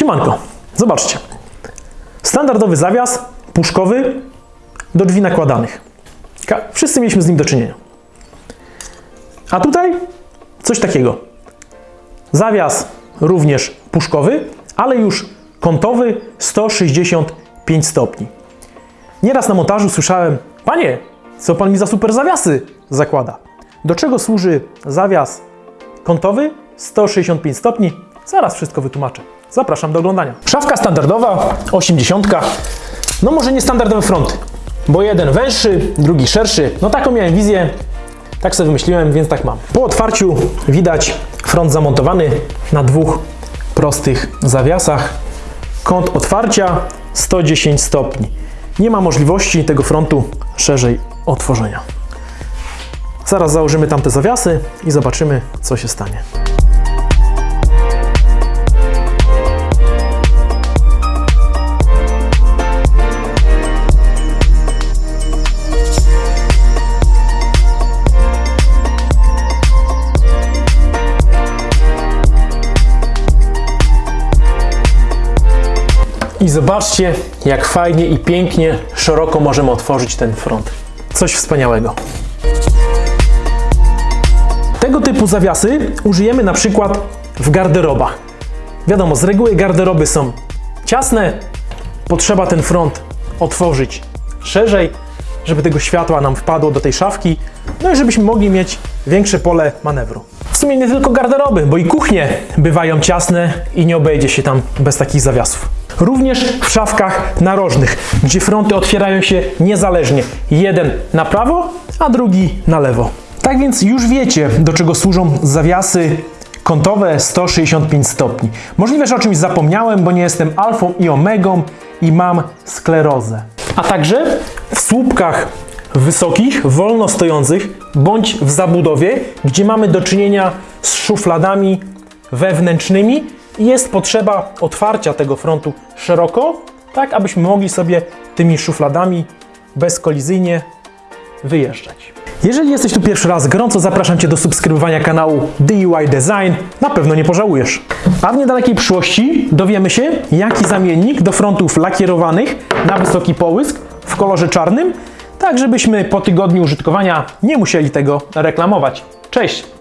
Siemanko, zobaczcie. Standardowy zawias puszkowy do drzwi nakładanych. Wszyscy mieliśmy z nim do czynienia. A tutaj coś takiego. Zawias również puszkowy, ale już kątowy 165 stopni. Nieraz na montażu słyszałem, panie, co pan mi za super zawiasy zakłada? Do czego służy zawias kątowy 165 stopni? Zaraz wszystko wytłumaczę. Zapraszam do oglądania. Szafka standardowa, 80. No może nie standardowe fronty, bo jeden węższy, drugi szerszy. No taką miałem wizję, tak sobie wymyśliłem, więc tak mam. Po otwarciu widać front zamontowany na dwóch prostych zawiasach. Kąt otwarcia 110 stopni. Nie ma możliwości tego frontu szerzej otworzenia. Zaraz założymy tamte zawiasy i zobaczymy, co się stanie. I zobaczcie, jak fajnie i pięknie, szeroko możemy otworzyć ten front. Coś wspaniałego. Tego typu zawiasy użyjemy na przykład w garderobach. Wiadomo, z reguły garderoby są ciasne, potrzeba ten front otworzyć szerzej, żeby tego światła nam wpadło do tej szafki, no i żebyśmy mogli mieć większe pole manewru. W sumie nie tylko garderoby, bo i kuchnie bywają ciasne i nie obejdzie się tam bez takich zawiasów. Również w szafkach narożnych, gdzie fronty otwierają się niezależnie. Jeden na prawo, a drugi na lewo. Tak więc już wiecie, do czego służą zawiasy kątowe 165 stopni. Możliwe, że o czymś zapomniałem, bo nie jestem alfą i omegą i mam sklerozę. A także w słupkach wysokich, wolno stojących, bądź w zabudowie, gdzie mamy do czynienia z szufladami wewnętrznymi jest potrzeba otwarcia tego frontu szeroko, tak abyśmy mogli sobie tymi szufladami bezkolizyjnie wyjeżdżać. Jeżeli jesteś tu pierwszy raz, gorąco zapraszam Cię do subskrybowania kanału DIY Design. Na pewno nie pożałujesz. A w niedalekiej przyszłości dowiemy się, jaki zamiennik do frontów lakierowanych na wysoki połysk w kolorze czarnym, tak żebyśmy po tygodniu użytkowania nie musieli tego reklamować. Cześć!